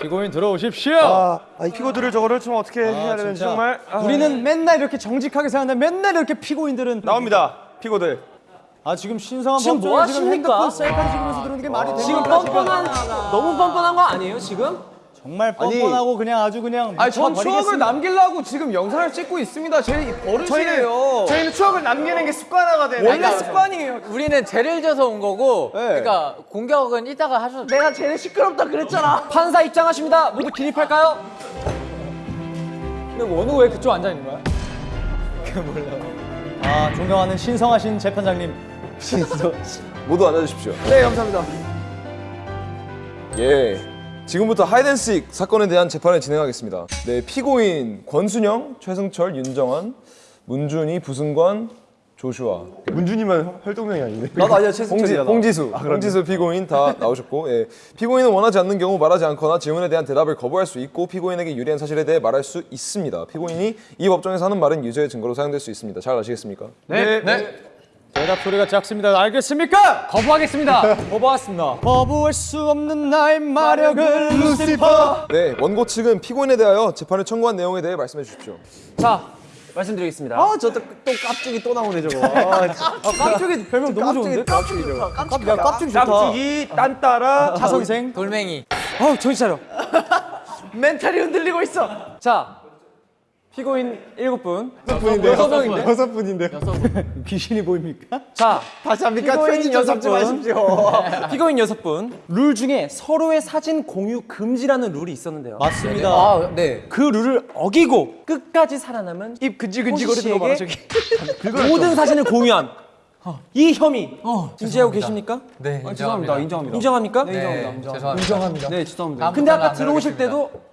피고인 들어오십시오. 아, 아, 이 피고들을 저거를 좀 어떻게 해야 되는지 진짜. 정말 아, 우리는 맨날 이렇게 정직하게 생각하는데 맨날 이렇게 피고인들은 나옵니다. 피고들. 아 지금 신성한 지금 뭐 지금 하십니까? 핸드폰 셀카를 찍으면서 들어오는 게 말이 됩니까? 지금 뻔뻔한 너무 뻔뻔한 거 아니에요 지금? 정말 뻔뻔하고 그냥 아주 그냥 아니 전. 추억을 남기려고 지금 영상을 찍고 있습니다. 제 버릇이에요. 저희는 추억을 남기는 게 습관화가 되는 원래 습관이에요. 우리는 죄를 져서 온 거고 그러니까 공격은 이따가 하셔도 내가 쟤네 시끄럽다 그랬잖아 판사 입장하십니다 모두 기립할까요? 근데 원우 왜 그쪽 앉아 있는 거야? 아 존경하는 신성하신 재판장님 모두 앉아주십시오. 네 감사합니다. 예. 지금부터 하이덴식 사건에 대한 재판을 진행하겠습니다. 네, 피고인 권순영, 최승철, 윤정환, 문준희, 부승관, 조슈아. 문준이만 활동명이 아닌데. 나도 아니야, 최승철이야. 홍지수, 홍지수 피고인 다 나오셨고, 예. 피고인은 원하지 않는 경우 말하지 않거나 질문에 대한 대답을 거부할 수 있고, 피고인에게 유리한 사실에 대해 말할 수 있습니다. 피고인이 이 법정에서 하는 말은 유죄의 증거로 사용될 수 있습니다. 잘 아시겠습니까? 네. 대답 소리가 작습니다. 알겠습니까? 거부하겠습니다 거부하겠습니다 거부할 수 없는 나의 마력을 루시퍼. 네, 원고 측은 피고인에 대하여 재판을 청구한 내용에 대해 말씀해 주십시오. 자 말씀드리겠습니다 아 저또 깝죽이 또 나오네 저거. 아, 깝죽이 별명 너무 좋은데? 깝죽이 저거. 깝, 야 깝죽 좋다. 깝죽이 딴따라 차선생. 돌멩이 어 정신 차려. 멘탈이 흔들리고 있어 자 피고인 일곱 분 여섯 분인데. 여섯 분인데. 귀신이 보입니까? 자, 다시 합니까? 피고인 편집 좀 여섯 잡지 분. 마십시오. 피고인 여섯 분. 룰 중에 서로의 사진 공유 금지라는 룰이 있었는데요. 맞습니다. 아, 네. 그 룰을 어기고 끝까지 살아남은 입 근질근질거리는 거 봐, 저기. 모든 사진을 공유한 이 혐의 인지하고 계십니까? 네 죄송합니다. 인정합니다. 인정합니까? 인정합니다. 네 죄송합니다. 근데 아까 들어오실 때도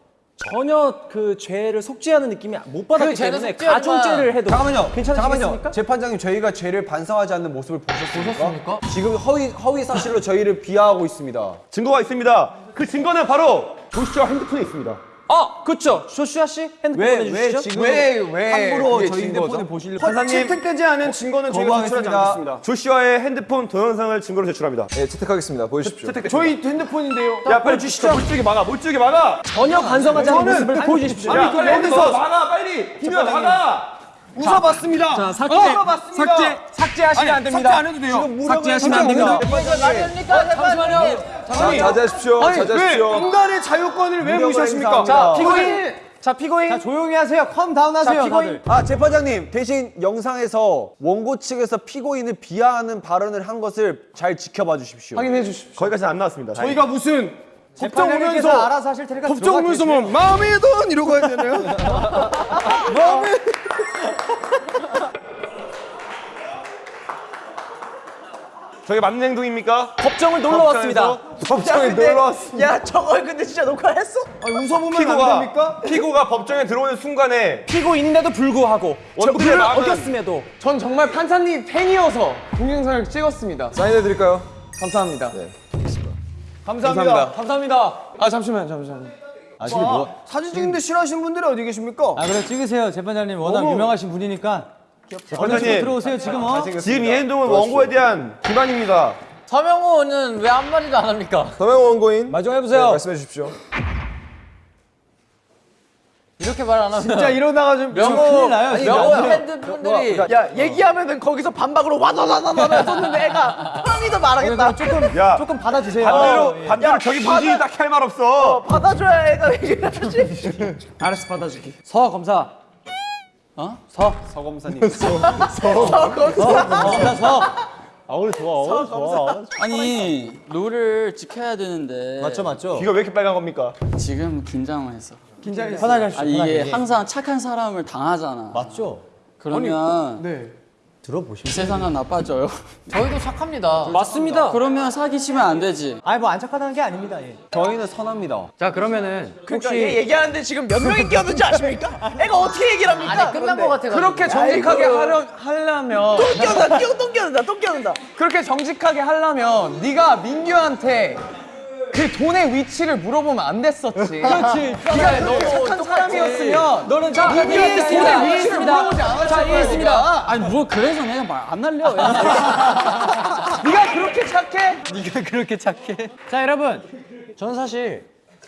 전혀 그 죄를 속죄하는 느낌이 못 받았기 때문에 가중죄를 해도 잠깐만요. 괜찮으시겠습니까? 재판장님 저희가 죄를 반성하지 않는 모습을 보셨습니까? 지금 허위 허위 사실로 저희를 비하하고 있습니다. 증거가 있습니다. 그 증거는 바로 조슈아 핸드폰에 있습니다. 아, 그렇죠. 조슈아 씨 핸드폰 보내주시죠. 지금 왜 함부로 저희 핸드폰을 보시려고 판사님 채택되지 않은 증거는 저희가 제출하지. 않겠습니다. 조슈아의 핸드폰 동영상을 증거로 제출합니다. 네, 채택하겠습니다. 보여주십시오. 저희 핸드폰인데요. 야 빨리 주시죠. 물줄기 막아. 물줄기 막아. 전혀 반성하지 않은 모습을 보여주십시오. 야 빨리 여기서 막아 빨리. 비면 막아. 웃어봤습니다. 자, 삭제, 웃어봤습니다. 삭제, 삭제하시면 안 됩니다. 삭제 안 해도 돼요. 삭제하시면 안 됩니다. 잠시만요. 자, 자제하십시오. 왜 자제하십시오. 인간의 자유권을 왜 무시하십니까? 자, 피고인. 자, 피고인. 자 조용히 하세요. 컴 다운 하세요. 다들. 아 재판장님 대신 영상에서 원고 측에서 피고인을 비하하는 발언을 한 것을 잘 지켜봐 주십시오. 확인해 주십시오. 거기까지는 안 나왔습니다. 저희가 무슨 법정 오면서 알아서 하실 테니까 법정 오면서. 뭐 마음의 돈 이러고 해야 되나요? 마음의 저게 맞는 행동입니까? 법정을 놀러 왔습니다. 법정에 놀러 왔습니다. 야, 저걸 근데 진짜 녹화했어? 웃어보면 안 피고가 됩니까? 피고가 법정에 들어오는 순간에 피고인데도 불구하고 룰을 마음은- 어겼음에도 전 정말 판사님 팬이어서 동영상을 찍었습니다. 사인해 드릴까요? 감사합니다. 네. 감사합니다. 감사합니다. 아 잠시만 잠시만. 아시기 뭐? 사진 찍는데 싫어하시는 분들이 어디 계십니까? 아 그래 찍으세요. 재판장님 워낙 너무- 유명하신 분이니까. 재판장님 원장님. 들어오세요 지금 어. 지금 이 행동은 원고에 대한 비난입니다. 서명호는 왜 한 마디도 안 합니까? 서명 원고인 마정해보세요. 네, 말씀해 주십시오. 이렇게 말 안 하면 진짜 이러다가 좀 명호, 큰일 나요. 명호 뭐, 팬분들이 야 얘기하면은 거기서 반박으로 와다다다다 쏘는데 애가 편히도 말하겠다. 조금 야. 조금 받아주세요. 반대로 예. 반대로 저기 문진이 딱히 할 말 없어. 받아줘야 애가 얘기를 하지. 알았어 받아줄게. 서 검사. 어? 서. 서 검사님. 검사 서. 아 오늘 좋아. 좋아. 아니 룰을 지켜야 되는데 맞죠 맞죠. 귀가 왜 이렇게 빨간 겁니까? 지금 긴장해서 편하게 하시죠. 아니 편하게. 이게 항상 착한 사람을 당하잖아 맞죠. 그러면 네. 들어보시면. 이 세상은 나빠져요 저희도 착합니다. 맞습니다. 그러면 사귀시면 안 되지 아니 뭐 안 착하다는 게 아닙니다. 예. 저희는 선합니다. 자, 그러면은 그러니까 얘 얘기하는데 지금 몇 명이 끼었는지 아십니까? 애가 어떻게 얘기를 합니까? 아니 끝난 거 같아. 그렇게 정직하게 하려, 하려면 또 끼어다 끼어 또 끼어다 또 끼어다 그렇게 정직하게 하려면 네가 민규한테 그 돈의 위치를 물어보면 안 됐었지 그렇지 네가 너무 착한 사람이었으면 너는 자 이해했습니다. 이해했습니다. 자 이해했습니다. 아니 뭐 그래서 내가 말안 날려. 네가 그렇게 착해? 네가 그렇게 착해. 자 여러분 저는 사실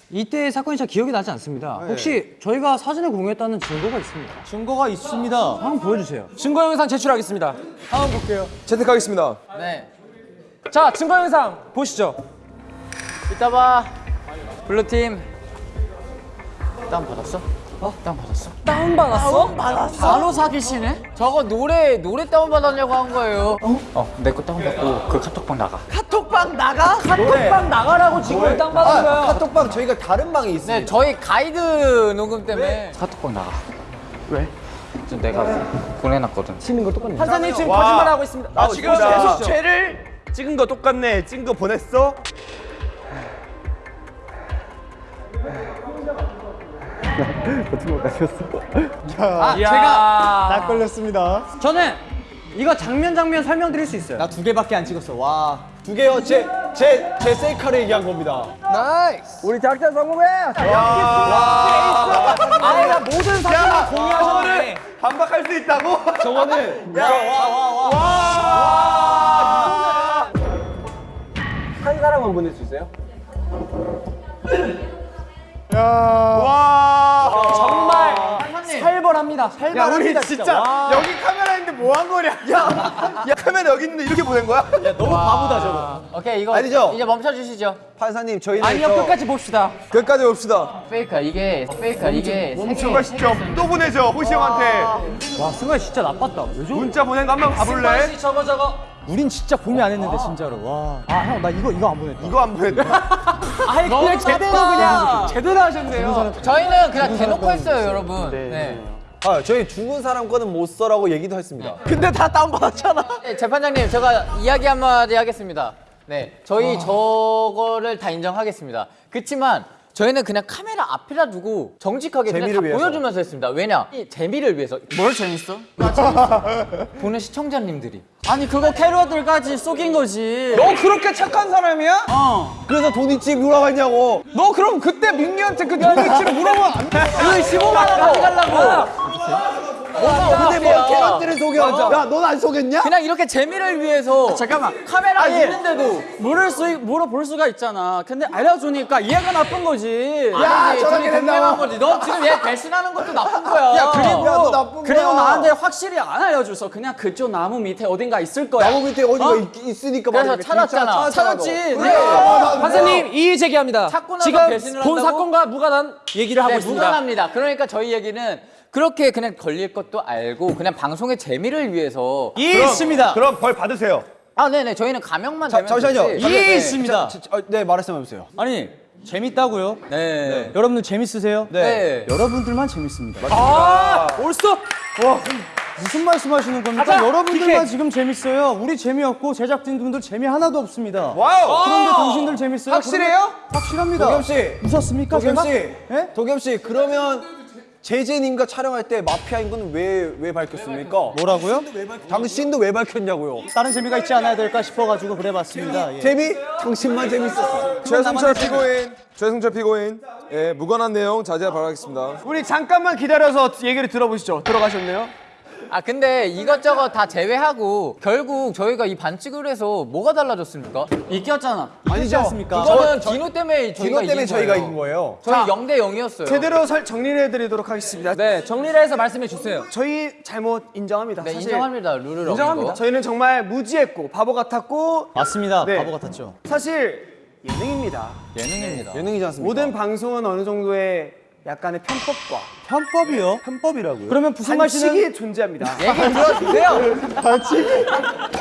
이때 사건이 잘 기억이 나지 않습니다 혹시 저희가 사진을 공유했다는 증거가 있습니다 증거가 있습니다 한번 보여주세요 증거 영상 제출하겠습니다. 한번 볼게요. 채택하겠습니다. 네. 자 증거 영상 보시죠. 이따 봐. blue팀. 다운 받았어? 어? 다운 받았어? 다운 받았어? 바로 사기시네? 저거 노래 노래 다운 받았냐고 한 거예요. 어? 내 거 다운 받고 그 카톡방 나가. 카톡방 나가? 카톡방 나가라고 지금 다운 받은 거야. 카톡방 저희가 다른 방에 있어요 네, 저희 가이드 녹음 때문에 카톡방 나가. 왜? 저 내가 보내놨거든. 판사님 지금 거짓말 하고 있습니다. 아, 지금 계속 죄를 찍은 거 똑같네. 찍은 거 보냈어? 아, 이야. 딱 걸렸습니다 저는 이거 장면 장면 설명드릴 수 있어요 나 두 개밖에 안 찍었어. 와. 두 개요 제 제 제 셀카를 얘기한 겁니다 우리 작전 성공해. 아예가 모든 사진을 공유하셨네. 반박할 수 있다고? 저거는 한 사람만 보낼 수 있어요? 와. 정말 살벌합니다. 야, 살벌합니다. 우리 진짜 여기 카메라 있는데 뭐 한 거냐? 야, 야 카메라 여기 있는데 이렇게 보낸 거야? 너무 바보다 저거 오케이 이거 아니죠? 이제 멈춰 주시죠. 판사님 저희는 아니요 끝까지 봅시다. 끝까지 봅시다. 페이크야 이게 페이크야 이게 승관 시점 또 보내줘 호시 형한테 와 승관 진짜 나빴다 왜 저래 문자 보낸 거 한번 봐볼래? 승관 씨 저거 저거. 우린 진짜 공유 안 했는데 진짜로 와 아 형 나 이거 이거 안 보냈다 이거 안 보냈다. 아니 그냥 제대로 그냥 제대로 하셨네요. 저희는 그냥 대놓고 했어요 여러분. 네. 아 저희 죽은 사람 거는 못 써라고 얘기도 했습니다 근데 다 다운받았잖아. 네, 재판장님 제가 이야기 한마디 하겠습니다. 네, 저희 저거를 다 인정하겠습니다. 그렇지만 저희는 그냥 카메라 앞에다 두고 정직하게 그냥 다 재미를 위해서. 보여주면서 했습니다. 왜냐? 이 재미를 위해서. 뭘 재밌어? 나 재밌어. 보는 시청자님들이. 아니 그거 캐러들까지 속인 거지. 너 그렇게 착한 사람이야? 그래서 돈 있지 물어봤냐고 너 그럼 그때 민규한테 그 돈이치를 물어보면 안 돼. 그 15만 원 가져가려고. 근데 뭐 캐럿들을 속여 야 넌 안 속였냐? 그냥 이렇게 재미를 위해서 잠깐만 카메라 있는데도 물을 수 물어볼 수가 있잖아. 근데 알려주니까 얘가 나쁜 거지. 야, 저렇게 된다고. 거지. 너 지금 얘 배신하는 것도 나쁜 거야. 야 그리고 야, 너 나쁜 그리고 거야. 나한테 확실히 안 알려줘서 그냥 그쪽 나무 밑에 어딘가 있을 거야. 나무 밑에 어디가 있, 있으니까 그래서 말이야. 찾았잖아. 찾았지. 네. 판사님 이의 제기합니다. 찾고 나서 지금 배신을 본 한다고? 사건과 무관한 얘기를 하고 네, 있습니다. 무관합니다. 그러니까 저희 얘기는 그렇게 그냥 걸릴 것도 알고 그냥 방송의 재미를 위해서 이해했습니다 그럼 벌 받으세요. 아 네네 저희는 가명만 되면 잠시만요 되지. 이해했습니다 네 말씀 해 보세요 아니 재밌다고요? 네. 여러분들 재밌으세요? 네. 여러분들만 재밌습니다 아 올스톱. 무슨 말씀 하시는 겁니까? 가자, 여러분들만. 지금 재밌어요. 우리 재미없고 제작진분들 재미 하나도 없습니다. 와우. 그런데 당신들 재밌어요? 확실해요? 확실합니다. 도겸 씨, 웃었습니까? 도겸? 씨, 예? 도겸 씨, 그러면 제재님과 촬영할 때 마피아인 건 왜 왜 밝혔습니까? 뭐라고요? 당신도 왜 밝혔냐고요? 다른 재미가 있지 않아야 될까 싶어가지고 그래봤습니다. 예. 재미? 당신만 재밌었어. 최승철 피고인, 최승철 피고인, 예, 무관한 내용 자제 바라겠습니다. 우리 잠깐만 기다려서 얘기를 들어보시죠. 들어가셨네요. 아 근데 이것저것 다 제외하고 결국 저희가 이 반칙을 해서 뭐가 달라졌습니까? 이겼잖아. 아니지 않습니까? 이거는 디노 때문에 저희가 디노 때문에 이긴 저희가 거예요. 이긴 거예요. 저희 0대 0이었어요. 제대로 설, 정리를 해드리도록 하겠습니다. 네 정리를 해서 말씀해 주세요. 저희 잘못 인정합니다. 네, 사실 인정합니다. 룰을 인정합니다. 저희는 정말 무지했고 바보 같았고 맞습니다. 네. 바보 같았죠. 사실 예능입니다. 예능입니다. 예능이지 않습니까? 모든 방송은 어느 정도의 약간의 편법과 편법이요? 편법이라고요? 그러면 부승관 씨는 반칙이 존재합니다. 얘기 들어주세요.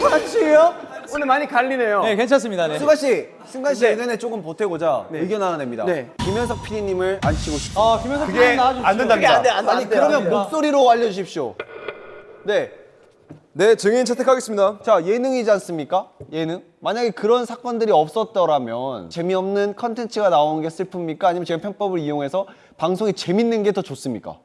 반칙이요? 오늘 많이 갈리네요. 네 괜찮습니다. 네. 승관 씨, 승관 씨 네. 의견에 조금 보태고자 의견 하나 냅니다. 네. 김현석 PD님을 안 치고 싶습니다. 아 김현석 그게 PD 나와주십시오. 안 된답니다. 아니 그러면 목소리로 알려주십시오. 네. 네, 증인 채택하겠습니다. 자 예능이지 않습니까? 예능? 만약에 그런 사건들이 없었더라면 재미없는 컨텐츠가 나오는 게 슬픕니까? 아니면 제가 편법을 이용해서 방송이 재밌는 게 더 좋습니까?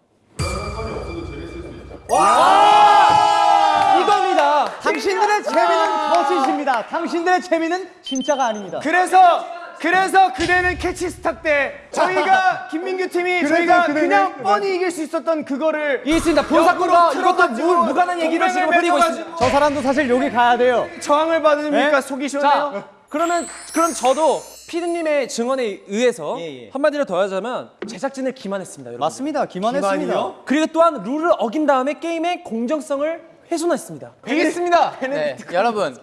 이겁니다. 당신들의 재미는 거짓입니다. 당신들의 재미는 진짜가 아닙니다. 그래서 그래서 그대는 캐치스타 때 저희가 김민규 팀이 저희가 그냥 뻔히 이길 수 있었던 그거를 이 있습니다. 본사건과 이것도 무, 무관한 얘기를 지금 흐리고 있습니다. 저 사람도 사실 여기 가야 돼요. 저항을 받으니까 속이 시원해요. 자, 그러면 그럼 저도 피디님의 증언에 의해서 한마디로 더 하자면 제작진을 기만했습니다, 여러분. 맞습니다. 기만했습니다. 그리고 또한 룰을 어긴 다음에 게임의 공정성을 훼손했습니다. 이겼습니다. 네, 여러분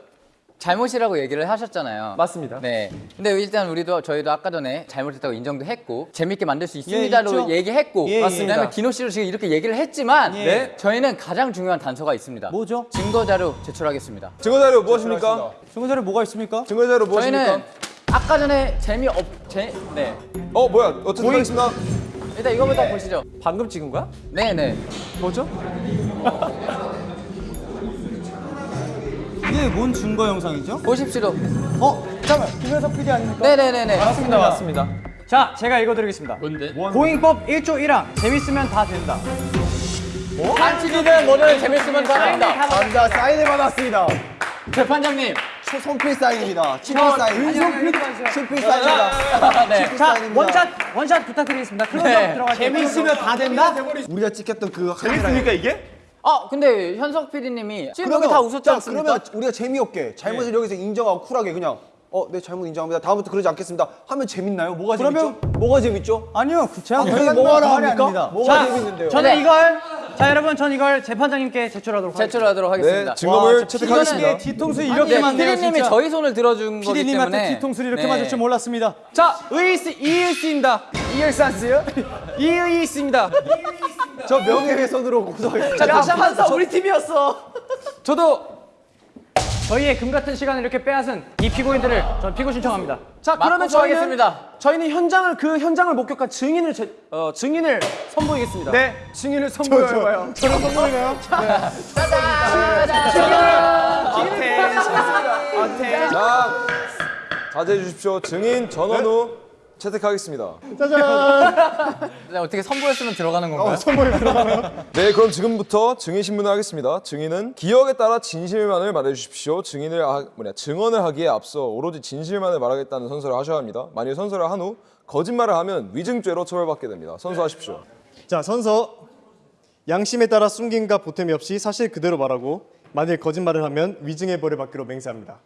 잘못이라고 얘기를 하셨잖아요. 맞습니다. 네. 근데 일단 우리도 저희도 아까 전에 잘못했다고 인정도 했고 재밌게 만들 수 있습니다로 얘기했고 예, 예. 맞습니다. 그다음에 디노 씨로 지금 이렇게 얘기를 했지만 네. 저희는 가장 중요한 단서가 있습니다. 뭐죠? 증거 자료 제출하겠습니다. 증거자료 무엇입니까? 증거자료 뭐가 있습니까? 증거자료 무엇입니까? 저희는 아까 전에 재미없 제 네. 어 뭐야 어쨌든 하겠습니다. 일단 이거부터 보시죠. 방금 찍은 거야? 네, 네. 뭐죠? 이게 뭔 증거 영상이죠? 보십시오. 어? 잠깐 김현석 PD 아닙니까? 네, 네, 네, 네. 맞습니다, 맞습니다. 자, 제가 읽어드리겠습니다. 뭔데? 고잉법 1조 1항 재밌으면 다 된다. 한치기는 뭐든 재밌으면 다 한다. 감사 사인을 받았습니다. 재판장님. 손필 사인입니다. 친필 사인. 친필 사인입니다. 네. 자, 원샷 원샷 부탁드리겠습니다. 클로즈업 네. 들어가세요. 재밌으면 다 된다? 우리가 찍혔던 그 재밌습니까 이게? 아, 근데 현석 PD님이 지금 여기 다 웃었지 자, 않습니까? 그러면 우리가 재미없게 잘못을 여기서 인정하고 쿨하게 그냥 어, 네 잘못 인정합니다. 다음부터 그러지 않겠습니다. 하면 재밌나요? 뭐가 재밌죠? 뭐가 재밌죠? 아니요, 제가 아, 그런 뭐가? 아닙니다. 뭐가 자, 재밌는데요? 저는 네. 이걸 자 여러분 전 이걸 재판장님께 제출하도록 하겠습니다. 제출하도록 하겠습니다. 네 증거물 채택하겠습니다. 뒤통수 이렇게 네, PD님이 진짜. 저희 손을 들어준 거기 PD님한테 때문에 뒤통수를 이렇게 네. 맞을 줄 몰랐습니다. 자, 의일스 이일스입니다. 이열산스요? 이의스입니다. 저 명예훼손으로 고소하겠습니다. 자, 다시 한번 더 우리 팀이었어. 저도 저희의 금 같은 시간을 이렇게 빼앗은 이 피고인들을 전 피고 신청합니다. 자, 그러면 저희는 하겠습니다. 저희는 현장을 그 현장을 목격한 증인을 제, 어, 증인을 선보이겠습니다. 네, 증인을 선보여봐요. 저는 선보이나요? 자 자제해 주십시오. 증인 전원우 채택하겠습니다. 네, 어떻게 선보였으면 들어가는 건가요? 네, 그럼 지금부터 증인 신문을 하겠습니다. 증인은 기억에 따라 진실만을 말해 주십시오. 증인을 하, 뭐냐 증언을 하기에 앞서 오로지 진실만을 말하겠다는 선서를 하셔야 합니다. 만일 선서를 한 후 거짓말을 하면 위증죄로 처벌받게 됩니다. 선서하십시오. 자 선서 양심에 따라 숨김과 보탬이 없이 사실 그대로 말하고 만일 거짓말을 하면 위증의 벌을 받기로 맹세합니다.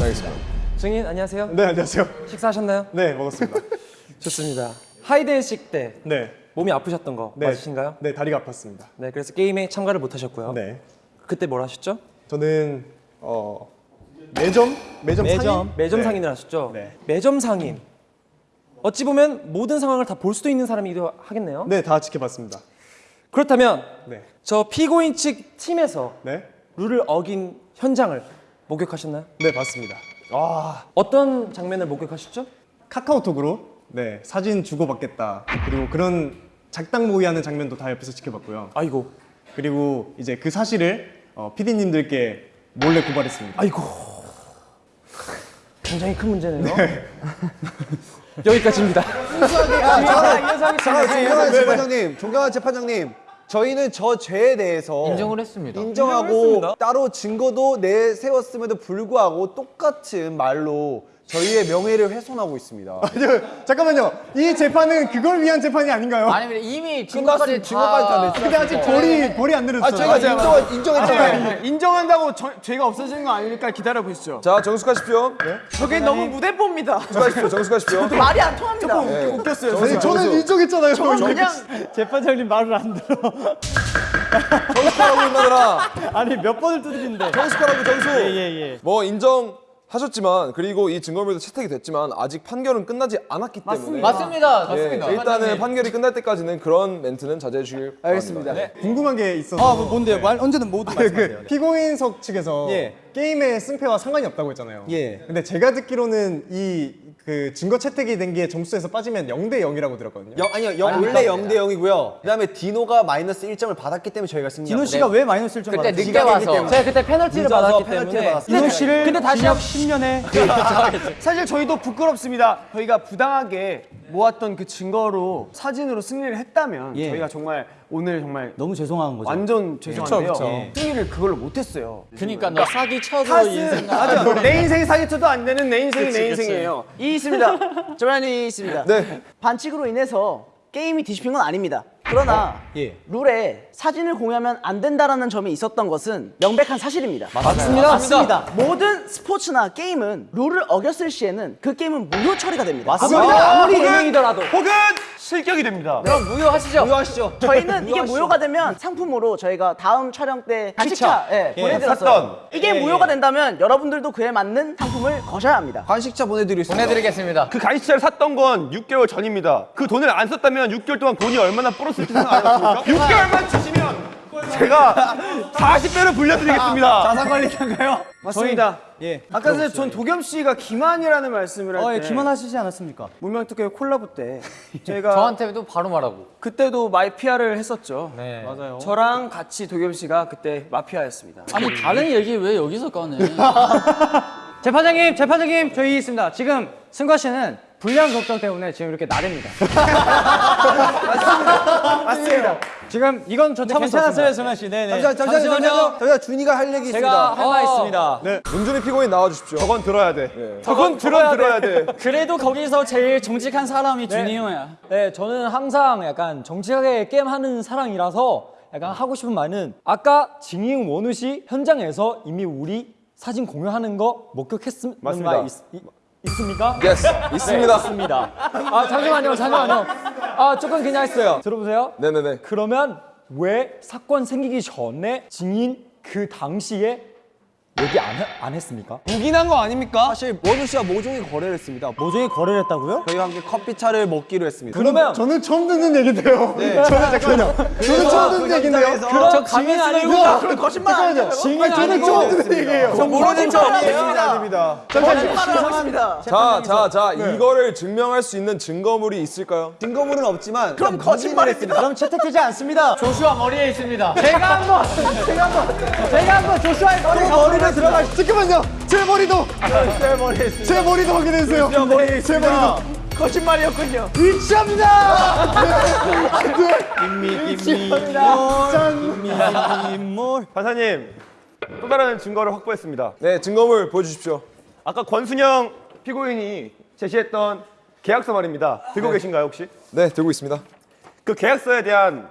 알겠습니다. 증인 안녕하세요. 네 안녕하세요. 식사하셨나요? 네 먹었습니다. 좋습니다. 하이드앤식 때 네. 몸이 아프셨던 거 네. 맞으신가요? 네 다리가 아팠습니다. 네, 그래서 게임에 참가를 못 하셨고요. 네. 그때 뭘 하셨죠? 저는 어 매점 매점 매점. 상인? 매점 네. 상인을 하셨죠? 네. 매점 상인. 어찌 보면 모든 상황을 다 볼 수도 있는 사람이기도 하겠네요. 네, 다 지켜봤습니다. 그렇다면 네. 저 피고인 측 팀에서 네. 룰을 어긴 현장을 목격하셨나요? 네, 봤습니다. 어떤 장면을 목격하셨죠? 카카오톡으로 네, 사진 주고받겠다. 그리고 그런 작당 모의 하는 장면도 다 옆에서 지켜봤고요. 아이고, 그리고 이제 그 사실을 어, PD님들께 몰래 고발했습니다. 아이고. 굉장히 큰 문제네요. 여기까지입니다. 잠깐만, 존경하는 재판장님, 존경하는 재판장님. 저희는 저 죄에 대해서 인정을 했습니다. 인정하고 인정했습니다. 따로 증거도 내세웠음에도 불구하고 똑같은 말로 저희의 명예를 훼손하고 있습니다. 아니요, 잠깐만요. 이 재판은 그걸 위한 재판이 아닌가요? 아니 이미 증거까지 증거까지 다 냈죠. 근데 아직 벌이 벌이 안 아, 내렸어요. 저희가 인정, 인정했잖아요. 인정한다고 저, 죄가 없어지는 거 아니니까 기다려 보시죠. 자, 정숙하십시오. 저게 너무 무대뽀입니다. 정숙하십시오. 정숙하십시오. 말이 안 통합니다. 네. 웃겼어요. 아니, 저는 인정했잖아요. 그냥 재판장님 말을 안 들어. 정숙하라고 임마들아. 아니 몇 번을 두드리는데. 정숙하라고 정숙. 예예. 뭐 인정 하셨지만 그리고 이 증거물도 채택이 됐지만 아직 판결은 끝나지 않았기 때문에 맞습니다. 예, 맞습니다. 일단은 판결이 끝날 때까지는 그런 멘트는 자제해 주길 알겠습니다. 바랍니다. 궁금한 게 있어서. 아 뭐, 뭔데요? 말 언제든 모두 말씀하세요. 그 피고인석 측에서 예. 게임의 승패와 상관이 없다고 했잖아요. 예. 근데 제가 듣기로는 이 그 증거 채택이 된 게 점수에서 빠지면 0대 0이라고 들었거든요. 영, 아니요, 영, 원래 0대 0이고요. 그 다음에 디노가 마이너스 1점을 받았기 때문에 저희가 승리한 디노 씨가 왜 마이너스 1점 그때 받았어요? 늦게 와서 제가 그때 페널티를 받았기 페널티를 때문에 받았어요. 디노 씨를 근데 다시 징역 한- 10년에 사실 저희도 부끄럽습니다. 저희가 부당하게 모았던 그 증거로 사진으로 승리를 했다면 예. 저희가 정말 오늘 정말 너무 죄송한 거죠. 완전 죄송한데요. 그쵸, 그쵸. 승리를 그걸로 못했어요. 그러니까 너 사기 쳐도 인생 맞아 내 인생이 사기 쳐도 안 되는 내 인생이 내 인생이에요 이 있습니다. 저만이 있습니다. 네. 반칙으로 인해서 게임이 뒤집힌 건 아닙니다. 그러나 룰에 사진을 공유하면 안 된다라는 점이 있었던 것은 명백한 사실입니다. 맞습니다. 맞습니다. 모든 스포츠나 게임은 룰을 어겼을 시에는 그 게임은 무효 처리가 됩니다. 맞습니다. 아무리 예능이더라도. 혹은 실격이 됩니다 그럼 무효하시죠. 무효하시죠. 저희는 이게 무효가 되면 상품으로 저희가 다음 촬영 때 간식차 예, 보내드렸어요. 샀던. 이게 무효가 된다면 여러분들도 그에 맞는 상품을 거셔야 합니다. 관식차 보내드리겠습니다. 보내드리겠습니다. 그 간식차를 샀던 건 6개월 전입니다 그 돈을 안 썼다면 6개월 동안 돈이 얼마나 불었을지 생각 안 해봤습니까? 6개월만 주시 면 제가 40배로 불려드리겠습니다 자산 관리인가요? 맞습니다 예. 아까 전에 전 도겸 씨가 기만이라는 말씀을 어, 할 예, 때 기만하시지 않았습니까? 문명특급 콜라보 때 저희가 저한테도 바로 말하고. 그때도 마피아를 했었죠 네. 맞아요. 저랑 같이 도겸 씨가 그때 마피아였습니다 아니 다른 얘기 왜 여기서 꺼내? 재판장님, 재판장님, 저희 있습니다. 지금 승과 씨는 불량 걱정 때문에 지금 이렇게 나댑니다. 맞습니다 지금 이건 저 참을 없습니다. 승아 씨. 네, 네. 잠시만, 잠시만요. 잠시만요. 저희가 준이가 할 얘기 제가 있습니다. 할말 있습니다. 문준이 피고인 나와주십시오. 저건 들어야 돼 예. 저건 들어야, 들어야 돼 그래도 거기서 제일 정직한 사람이 준이 형이야. 네, 저는 항상 약간 정직하게 게임하는 사람이라서 약간 하고 싶은 말은 아까 증인 원우 씨 현장에서 이미 우리 사진 공유하는 거 목격했습니다. 맞습니다. 있, 있, 있습니까? yes 있습니다. 네, 있습니다. 아 잠시만요, 잠시만요. 아 조금 그냥 했어요. 들어보세요. 네네네. 그러면 왜 사건 생기기 전에 증인 그 당시에 얘기 안, 해- 안 했습니까? 묵인한 거 아닙니까? 사실 원우 씨와 모종의 거래를 했습니다. 모종이 거래를 했다고요? 저희와 함께 커피차를 먹기로 했습니다. 그러면 저는 처음 듣는 얘긴데요. 저는 잠깐만요. 저는 처음 듣는 얘긴데요. 그럼 증인 아니고 그럼 거짓말 아니에요. 증인 저는 처음 듣는 얘기예요. 모르는 척 아닙니다 하십니다. 자, 자, 자, 이거를 증명할 수 있는 증거물이 있을까요? 증거물은 없지만 그럼 거짓말 했습니다. 그럼 채택되지 않습니다. 조슈아 머리에 있습니다. 제가 한번, 제가 한번, 제가 한번 조슈아의 머리 머 리를 들어가. 잠깐만요. 제 머리도. 제 머리. 제 머리도 확인해 주세요. 제 머리. 제 머리도. 거짓말이었군요. 일치합니다. 판사님 또 다른 증거를 확보했습니다 네, 증거물 보여주십시오. 아까 권순영 피고인이 제시했던 계약서 말입니다 들고 계신가요 혹시? 네, 들고 있습니다. 그 계약서에 대한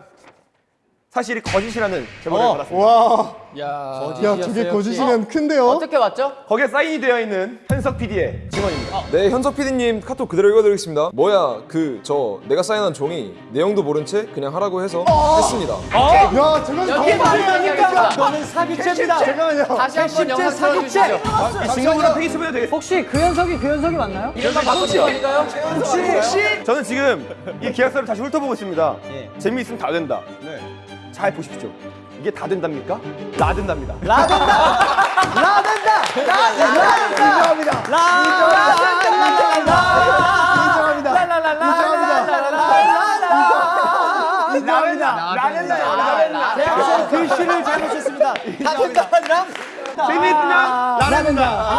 사실이 거짓이라는 제보를 받았습니다 와. 야, 야, 두개 거짓이면 큰데요. 어떻게 맞죠? 거기에 사인이 되어 있는 현석 PD의 증언입니다 네, 현석 PD님 카톡 그대로 읽어드리겠습니다. 뭐야, 그, 저, 내가 사인한 종이 내용도 모른 채 그냥 하라고 해서 했습니다. 야, 저건 아닙니까? 이거는 사기죄입니다. 잠깐만요. 다시 한번 영상 사기죄. 틀어주시죠. 증거물은 페이스북에 되겠습니다 혹시 그 현석이 그 현석이 맞나요? 이름만 바꾸신 거 아닌가요? 혹시 저는 지금 이 계약서를 다시 훑어보고 있습니다 재미있으면 다 된다 잘 보십시오 이게 다 된답니까? 나 된답니다 글씨를 잘못했습니다. 다 된다 아니라 재미있으면 나 된다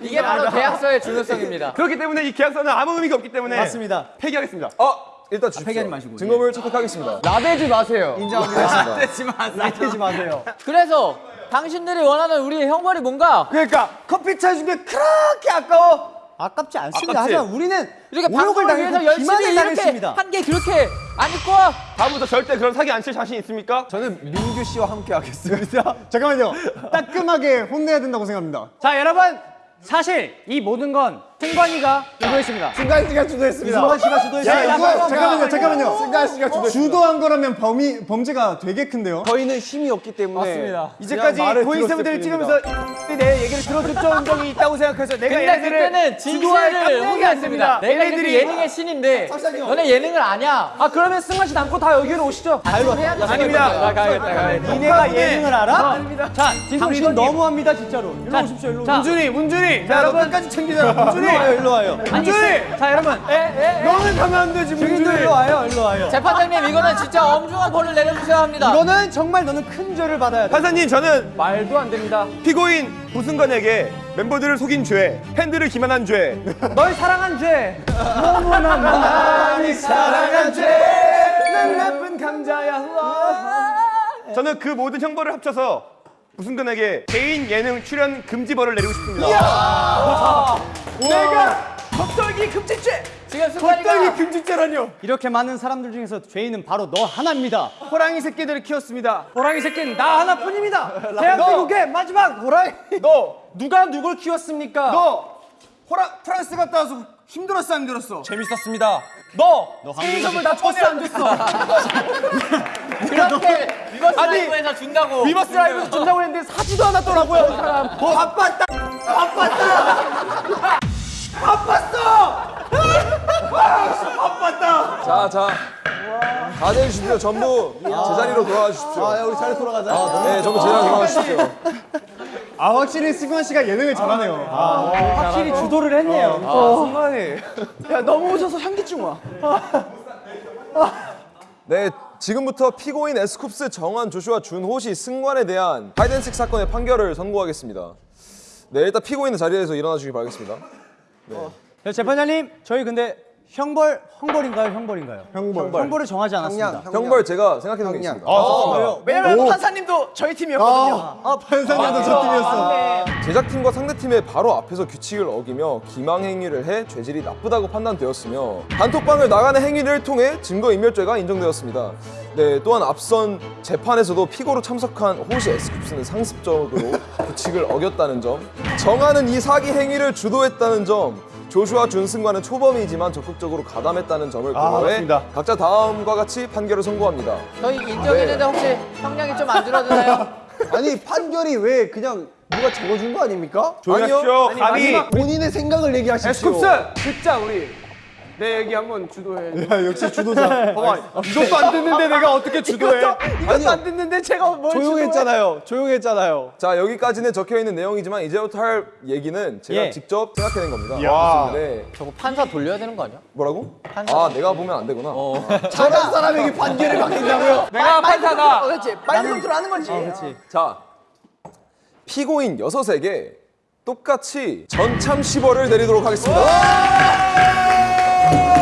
이게 바로 계약서의 중요성입니다. 그렇기 때문에 이 계약서는 아무 의미가 없기 때문에 맞습니다. 폐기하겠습니다 어, 일단 주십시오. 증거물 채택하겠습니다. 나대지 마세요. 인정합니다. 나대지 마세요. 그래서 당신들이 원하는 우리의 형벌이 뭔가? 그러니까 커피 차 준 게 그렇게 아까워 아깝지 않습니다. 아깝지? 하지만 우리는 이렇게 방송을 위해서 열심히 이렇게 당했습니다. 한게 그렇게 안 입고 와. 다음부터 절대 그런 사기 안 칠 자신 있습니까? 저는 민규 씨와 함께 하겠습니다. 잠깐만요. 따끔하게 혼내야 된다고 생각합니다. 자 여러분 사실 이 모든 건 승관이가 주도했습니다. 승관 씨가 주도했습니다. 승관 씨가 야, 주도했습니다. 이거 잠깐만요. 잠깐만요. 승관 씨가 주도했습니다. 주도한 거라면 범위 범죄가 되게 큰데요. 저희는 힘이 없기 때문에 맞습니다. 이제까지 고인세분들 들었을 찍으면서 내 얘기를 들어줬던 적이 있다고 생각해서 내가 근데 얘네들을 그때는 주도할 깜짝이. 아닙니다. 내가 이렇게 예능의 신인데 너네 예능을 아냐? 아 그러면 승관 씨 남고 다 여기로 오시죠. 해야죠. 아닙니다. 가야겠다, 가야겠다. 니네가 예능을 알아? 자, 당신 너무합니다 진짜로. 일로 자, 오십시오, 일로. 자, 문준이 문준이 자 여러분 끝까지 챙기자 문준이 일로 와요. 문준이 자 여러분 너는 가면 안 되지 문준이 일로 와요, 일로 와요. 재판장님 이거는 진짜 엄중한 벌을 내려주셔야 합니다. 이거는 정말 너는 큰 죄를 받아야 돼. 판사님 저는 말도 안 됩니다. 피고인 부승관에게 멤버들을 속인 죄 팬들을 기만한 죄 널 사랑한 죄 너무나 많이 사랑한 죄. 난 나쁜 감자야 저는 그 모든 형벌을 합쳐서 무승근에게 개인 예능 출연 금지벌을 내리고 싶습니다. 내가 겉돌기 금지죄. 지금 승관이가 금지죄라뇨. 이렇게 많은 사람들 중에서 죄인은 바로 너 하나입니다. 호랑이 새끼들을 키웠습니다. 호랑이 새끼는 나 하나뿐입니다. 대한민국의 마지막 호랑이. 너 누가 누굴 키웠습니까? 너 호라 프랑스 갔다 와서 힘들었어 안 힘들었어? 재밌었습니다. 너, 너 스테이션을 다 줬어 안 줬어? 그렇게 위버스 라이브에서 준다고. 위버스 라이브에서 준다고 했는데 사지도 않았더라고요 이 사람. 뭐 바빴다. 바빴다. 바빴어. 바빴다. 자, 자. 다들 주십시오. 전부 제자리로 돌아가 주십시오. 아, 야, 우리 잘 돌아가자. 네, 전부 제자리로 돌아가 주십시오. 아 확실히 승관 씨가 예능을 잘하네요. 아, 확실히 주도를 했네요. 야 넘어오셔서 현기증 와. 네, 지금부터 피고인 에스쿱스 정한 조슈아 준호시 승관에 대한 하이덴식 사건의 판결을 선고하겠습니다. 네, 일단 피고인은 자리에서 일어나 주시기 바라겠습니다. 네, 재판장님, 저희 근데 형벌, 형벌인가요, 형벌인가요? 형벌. 형벌 을 정하지 않았습니다. 형벌 제가 생각해 놓은 게 있습니다. 왜냐면 판사님도 저희 팀이었거든요. 아 판사님도 저 팀이었어. 제작팀과 상대팀의 바로 앞에서 규칙을 어기며 기망 행위를 해 죄질이 나쁘다고 판단되었으며 단톡방을 나가는 행위를 통해 증거인멸죄가 인정되었습니다. 네, 또한 앞선 재판에서도 피고로 참석한 호시 에스쿱스는 상습적으로 규칙을 어겼다는 점, 정하는 이 사기 행위를 주도했다는 점, 조슈아 준승과는 초범이지만 적극적으로 가담했다는 점을 고려해 맞습니다. 각자 다음과 같이 판결을 선고합니다. 저희 인정했는데 혹시 형량이 좀 안 줄어드나요? 아니, 판결이 왜 그냥 누가 적어준 거 아닙니까? 조용히 아니요. 하십시오. 감히 본인의 생각을 얘기하십시오. 에스쿱스 듣자 우리. 내 얘기 한번 주도해. 야 역시 주도자. 봐봐 이것도 안 듣는데 내가 어떻게 주도해? 이것도 안 듣는데 제가 뭘 주도해? 조용했잖아요. 조용했잖아요. 자 여기까지는 적혀 있는 내용이지만 이제부터 할 얘기는 제가 예. 직접 생각해낸 겁니다. 야. 네. 저거 판사 돌려야 되는 거 아니야? 뭐라고? 아 내가 보면 안 되구나. 저런 사람에게 판결을 맡긴다고요? 내가 판사다. 그렇지. 빨리 컨트롤 하는 거지. 자 피고인 여섯에게 똑같이 전참시 벌을 내리도록 하겠습니다.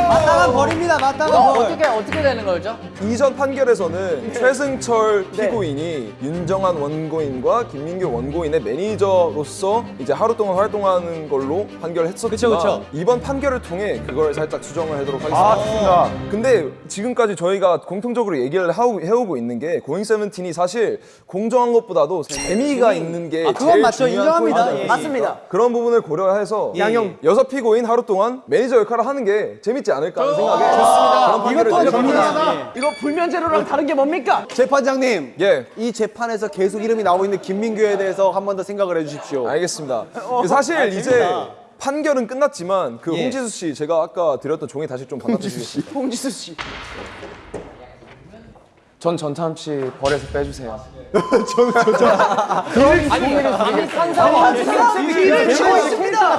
마땅한 벌입니다, 마땅한 어, 벌. 어떻게 어떻게 되는 거죠? 이전 판결에서는 최승철 피고인이 윤정한 원고인과 김민규 원고인의 매니저로서 이제 하루 동안 활동하는 걸로 판결했었지만 그쵸, 그쵸. 이번 판결을 통해 그걸 살짝 수정을 하도록 하겠습니다. 아, 좋습니다. 근데 지금까지 저희가 공통적으로 얘기를 하고, 해오고 있는 게 고잉 세븐틴이 사실 공정한 것보다도 재미가 있는 게 아, 그건 제일 맞죠. 중요한 인정합니다. 예. 맞습니다. 그런 부분을 고려해서 양형 여섯 피고인 하루 동안 매니저 역할을 하는 게 재밌지 않 을까 하는 생각에 그런 판결을 이것도 내렸습니다. 정리하다. 이거 불면제로랑 다른 게 뭡니까? 재판장님, 예. 이 재판에서 계속 이름이 나오고 있는 김민규에 대해서 한 번 더 생각을 해주십시오. 알겠습니다. 사실 이제 판결은 끝났지만 그 홍지수 씨 제가 아까 드렸던 종이 다시 좀 받아주시겠습니까? 홍지수 씨. 전 전참치 벌에서 빼주세요.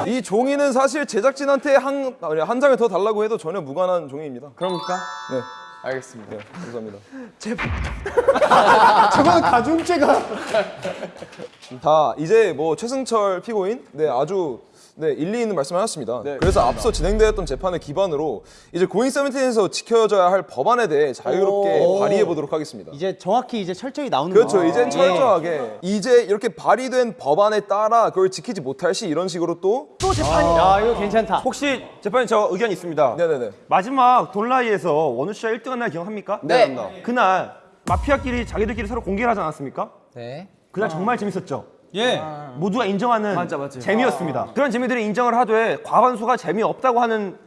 이 종이는 사실 제작진한테 한, 한 장을 더 달라고 해도 전혀 무관한 종이입니다. 그럽니까? 네, 알겠습니다. 네 감사합니다. 저건 가중죄가. 다 이제 뭐 최승철 피고인 네 아주 네 일리 있는 말씀하셨습니다. 그래서 앞서 진행되었던 재판을 기반으로 이제 고잉 세븐틴에서 지켜져야 할 법안에 대해 자유롭게 발의해 보도록 하겠습니다. 이제 정확히 이제 철저히 나오는 그렇죠. 거. 이젠 철저하게 이제 이렇게 발의된 법안에 따라 그걸 지키지 못할 시 이런 식으로 또또 재판이다. 야, 이거 괜찮다. 혹시 재판에 저 의견 있습니다. 네네네. 마지막 돌라이에서 원우 씨가 1등한 날 기억합니까? 네. 그날 마피아끼리 자기들끼리 서로 공개를 하지 않았습니까? 네. 그날 정말 재밌었죠. 예. 모두가 인정하는 맞아, 맞아. 재미였습니다. 그런 재미들을 인정을 하되 과반수가 재미없다고 하는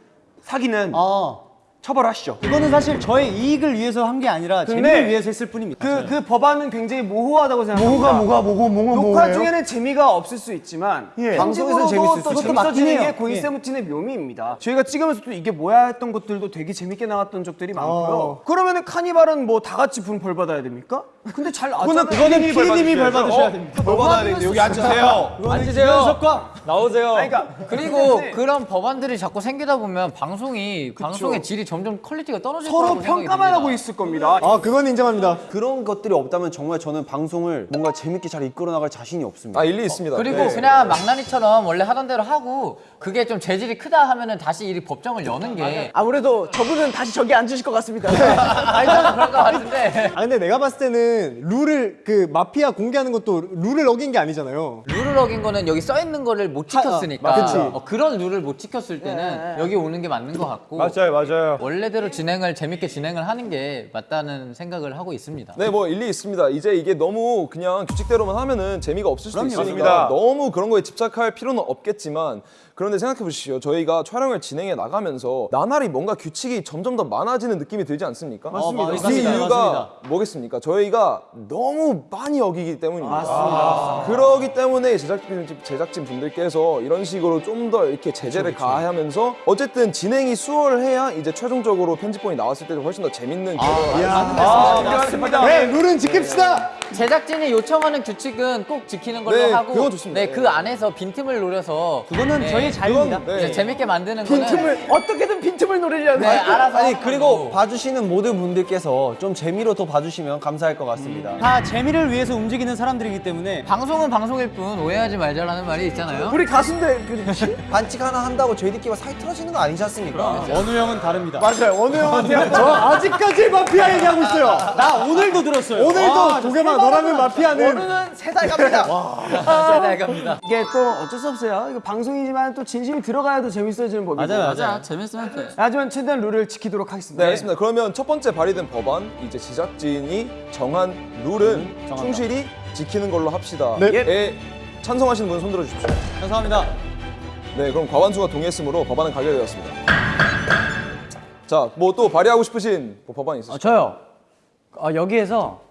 사기는 어. 처벌하시죠. 이거는 사실 저의 이익을 위해서 한 게 아니라 재미를 위해서 했을 뿐입니다. 그, 그 법안은 굉장히 모호하다고 생각합니다. 뭐가 뭐가 뭐고 뭐가 녹화 중에는 재미가 없을 수 있지만 예. 방송에서는 재밌을 수 재밌어지는 게. 고잉 예. 세븐틴의 묘미입니다. 저희가 찍으면서 또 이게 뭐야 했던 것들도 되게 재밌게 나왔던 적들이 많고요. 그러면은 카니발은 뭐 다 같이 분벌 받아야 됩니까? 근데 잘 나왔잖아요. 그거는 피디님이 벌 받으셔야 됩니다. 벌 받아야 되는데 여기 앉으세요. 앉으세요. 나오세요. 그러니까 그리고 그런 법안들이 자꾸 생기다 보면 방송이 방송의 질이 점점 quality가 떨어질 서로 평가만. 하고 있을 겁니다. 아 그건 인정합니다. 그런 것들이 없다면 정말 저는 방송을 뭔가 재밌게 잘 이끌어 나갈 자신이 없습니다. 아 일리 있습니다. 그리고 네. 그냥 망나니처럼 원래 하던 대로 하고 그게 좀 죄질이 크다 하면은 다시 이 법정을 여는 게 아무래도 저분은 다시 저기 앉으실 것 같습니다. 알잖아 그럴 것 같은데 아 근데 내가 봤을 때는 룰을 그 마피아 공개하는 것도 룰을 어긴 게 아니잖아요. 룰을 어긴 거는 여기 써 있는 거를 못 지켰으니까 그치. 어, 그런 룰을 못 지켰을 때는 여기 오는 게 맞는 것 같고 맞아요, 맞아요. 원래대로 진행을 재밌게 진행을 하는 게 맞다는 생각을 하고 있습니다. 네, 뭐 일리 있습니다. 이제 이게 너무 그냥 규칙대로만 하면은 재미가 없을 수도 있으니까 맞습니다. 너무 그런 거에 집착할 필요는 없겠지만 그런데 생각해 보시죠. 저희가 촬영을 진행해 나가면서 나날이 뭔가 규칙이 점점 더 많아지는 느낌이 들지 않습니까? 맞습니다. 그 맞습니다. 이유가 맞습니다. 뭐겠습니까? 저희가 너무 많이 어기기 때문입니다. 그러기 때문에 제작진 제작진 분들께서 이런 식으로 좀 더 이렇게 제재를 가하면서 어쨌든 진행이 수월해야 이제 최종 적으로 편집본이 나왔을 때 훨씬 더 재밌는 결과가 맞습니다. 네 룰은 지킵시다. 제작진이 요청하는 규칙은 꼭 지키는 걸로 네, 하고 그건 좋습니다. 네, 그 안에서 빈틈을 노려서 그거는 네, 저희의 자유입니다. 네. 이제 재밌게 만드는 거는 빈틈을 어떻게든 빈틈을 노리려는. 네, 알아서 아니. 그리고 봐주시는 모든 분들께서 좀 재미로 더 봐주시면 감사할 것 같습니다. 다 재미를 위해서 움직이는 사람들이기 때문에 방송은 방송일 뿐 오해하지 말자라는 말이 있잖아요. 우리 가수인데 그렇지? 반칙 하나 한다고 저희들끼리 사이 틀어지는 거 아니지 않습니까? 어느 형은 다릅니다. 맞아요. 어느 형한테 저 아직까지 마피아 얘기하고 있어요. 나 오늘도 들었어요. 오늘도 도겸아 너라면 마피아는 오늘은 세달 갑니다. 잘 갑니다. 이게 또 어쩔 수 없어요. 이거 방송이지만 또 진심이 들어가야 더 재밌어지는 법이고. 맞아요, 맞아, 재밌으면 돼. 하지만 최대한 룰을 지키도록 하겠습니다. 네, 알겠습니다. 그러면 첫 번째 발의된 법안 이제 제작진이 정한 룰은 충실히 지키는 걸로 합시다. 네. 에 찬성하시는 분 손들어 주십시오. 감사합니다. 네, 그럼 과반수가 동의했으므로 법안은 가결되었습니다. 자, 뭐 또 발의하고 싶으신 뭐 법안 있으세요? 어, 저요. 어, 여기에서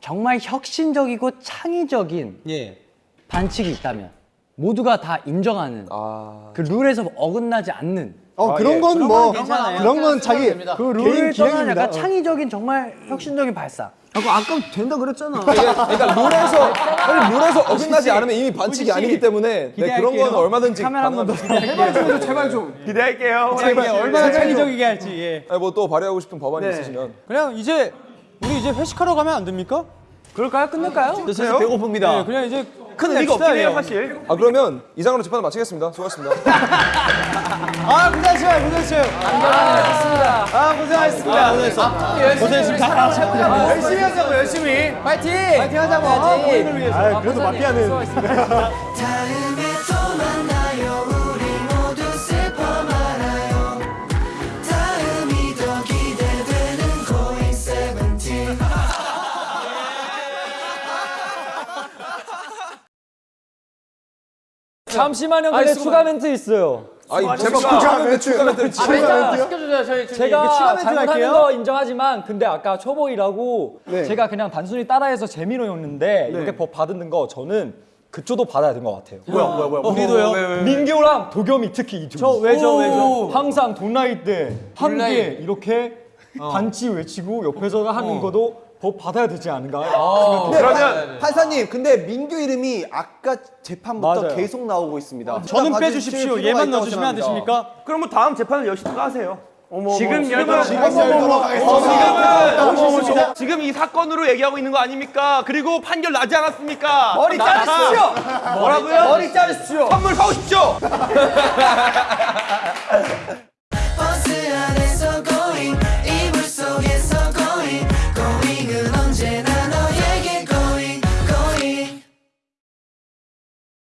정말 혁신적이고 창의적인 예. 반칙이 있다면 모두가 다 인정하는 아, 그 룰에서 어긋나지 않는 어 그런 건뭐 괜찮아요. 그런 건 자기. 그 룰을 기획입니다. 약간 어. 창의적인 정말 혁신적인 발상. 아까 아까 된다 그랬잖아. 그러니까, 그러니까 룰에서 사실 룰에서 어긋나지 않으면 이미 반칙이 아니기 때문에 네, 그런 건 얼마든지 카메라 한번 더. 제발 좀 제발 좀. 기대할게요. 얼마나 창의적이게 할지. 예. 뭐또 발의하고 싶은 법안이 네. 있으시면 그냥 이제 우리 이제 회식하러 가면 안 됩니까? 그럴까요? 끝낼까요? 사실 배고픕니다. 네, 그냥 이제 큰 의미가 없긴 해요, 사실. 아 그러면 이상으로 재판을 마치겠습니다. 수고하셨습니다. 아 고생하셨어요, 고생하셨어요. 아 고생하셨습니다. 고생하셨습니다. 열심히 하자고 열심히. 파이팅! 파이팅 하자고. 아, 본인을 위해서. 아 그래도 마피아는 잠시만요. 근데 추가 멘트 있어요. 아이 제가 추가 멘트 추가 멘트 아, 멘트 시켜주세요, 저희. 제가 추가 멘트 잘못하는. 거 인정하지만 근데 아까 초보이라고 제가 그냥 단순히 따라해서 재미로였는데 이렇게 법 받는 거 저는 그쪽도 받아야 된것 같아요. 뭐야, 뭐야, 뭐야. 우리도요. 민규랑 도겸이 특히 이 두. 저 왜죠, 왜죠? 항상 돈라이 때. 개 이렇게 반치 외치고 옆에서 하는 것도 법 받아야 되지 않은가? 그러면 판사님, 근데 민규 이름이 아까 재판부터 맞아요. 계속 나오고 있습니다. 저는 빼주십시오. 얘만 넣어주시면 안 생각합니다. 되십니까? 그럼 뭐 다음 재판을 여시도 하세요. 지금 열도 지금은 지금 이 사건으로 얘기하고 있는 거 아닙니까? 그리고 판결 나지 않았습니까? 머리 자르십시오. 뭐라고요? 머리 자르십시오. 선물 사오십시오. 버스 안에서